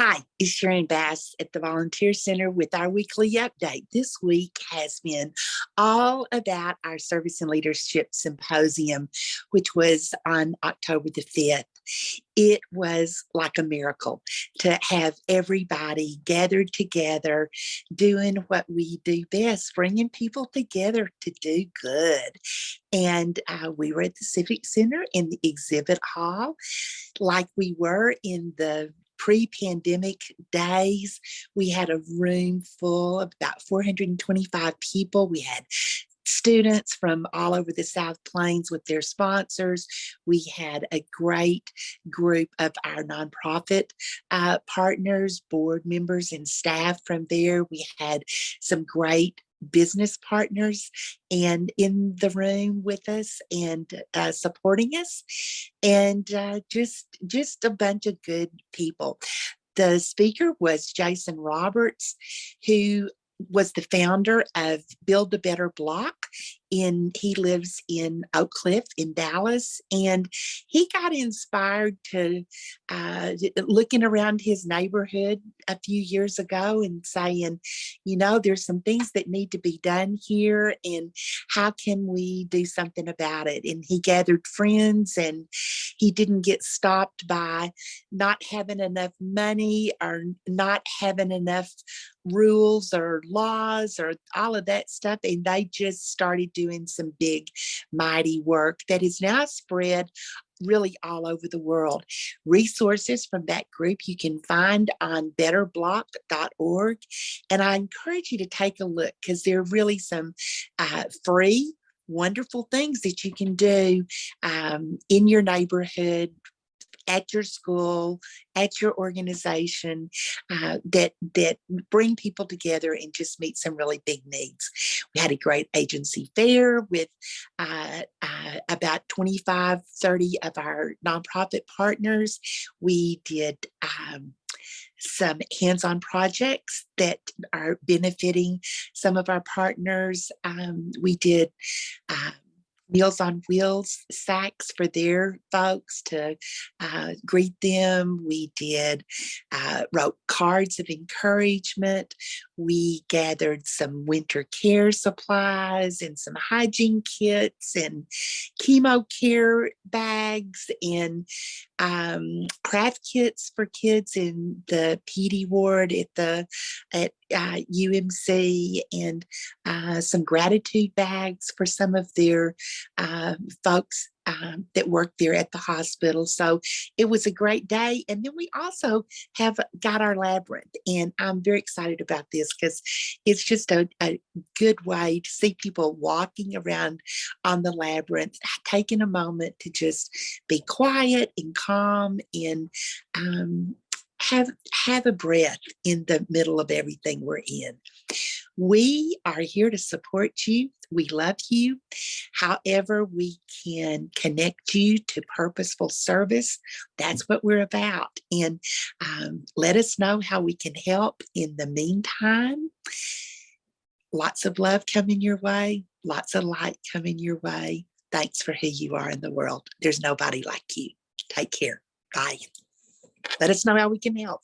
Hi, it's Sharon Bass at the Volunteer Center with our weekly update. This week has been all about our Service and Leadership Symposium, which was on October the 5th. It was like a miracle to have everybody gathered together doing what we do best, bringing people together to do good. And uh, we were at the Civic Center in the exhibit hall like we were in the pre-pandemic days, we had a room full of about 425 people. We had students from all over the South Plains with their sponsors. We had a great group of our nonprofit uh, partners, board members and staff from there. We had some great business partners and in the room with us and uh, supporting us and uh, just just a bunch of good people. The speaker was jason roberts who was the founder of build a better block in he lives in Oak Cliff in Dallas and he got inspired to uh, looking around his neighborhood a few years ago and saying you know there's some things that need to be done here and how can we do something about it? And he gathered friends and he didn't get stopped by not having enough money or not having enough rules or laws or all of that stuff and they just started doing some big, mighty work that is now spread really all over the world. Resources from that group you can find on betterblock.org. And I encourage you to take a look because there are really some uh, free wonderful things that you can do um, in your neighborhood at your school, at your organization uh, that that bring people together and just meet some really big needs. We had a great agency fair with uh, uh, about 25, 30 of our nonprofit partners. We did um, some hands-on projects that are benefiting some of our partners. Um, we did uh, Meals on Wheels sacks for their folks to uh, greet them. We did, uh, wrote cards of encouragement. We gathered some winter care supplies and some hygiene kits and chemo care bags and um, craft kits for kids in the PD ward at the at uh, UMC and uh, some gratitude bags for some of their uh, folks um, that work there at the hospital. So it was a great day. And then we also have got our labyrinth and I'm very excited about this because it's just a, a good way to see people walking around on the labyrinth, taking a moment to just be quiet and calm and um, have have a breath in the middle of everything we're in. We are here to support you. We love you. However, we can connect you to purposeful service. That's what we're about. And um, let us know how we can help in the meantime. Lots of love coming your way. Lots of light coming your way. Thanks for who you are in the world. There's nobody like you. Take care. Bye. Let us know how we can help.